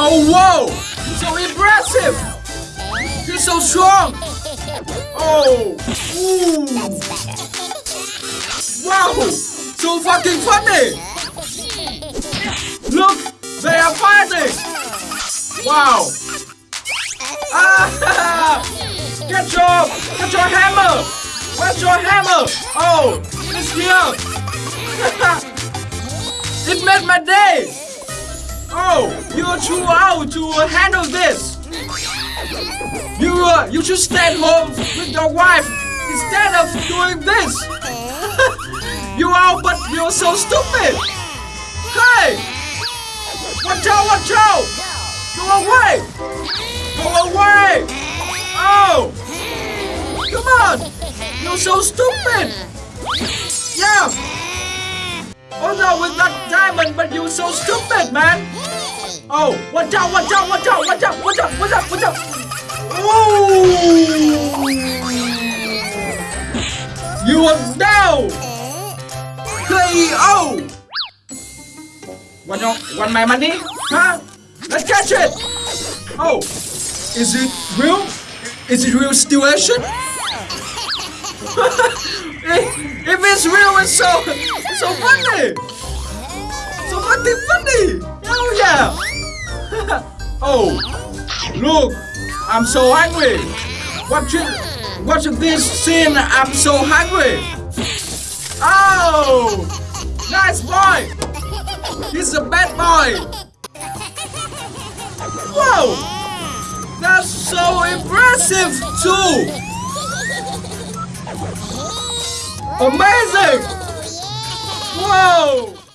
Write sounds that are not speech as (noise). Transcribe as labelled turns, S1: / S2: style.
S1: Oh, whoa! So impressive! You're so strong! Oh! Ooh! Wow! So fucking funny! Look! They are fighting! Wow! Ah! (laughs) Get your, get your hammer! Where's your hammer? Oh! It's here! (laughs) it made my day! You're too old to handle this! You, uh, you should stay home with your wife instead of doing this! (laughs) you are, but you're so stupid! Hey! Watch out, watch out! Go away! Go away! Oh! Come on! You're so stupid! Yeah! Oh no, with that diamond, but you're so stupid, man! Oh, watch out, watch out, watch out, watch out, watch out, watch out, watch out! Ooh! You are down! KO! Want, your, want my money? Huh? Let's catch it! Oh, is it real? Is it real situation? (laughs) if it's real, it's so, so funny! So fucking funny! Hell yeah! Oh, look, I'm so hungry. Watching, watching this scene, I'm so hungry. Oh, nice boy. He's a bad boy. Whoa, that's so impressive too. Amazing. Whoa.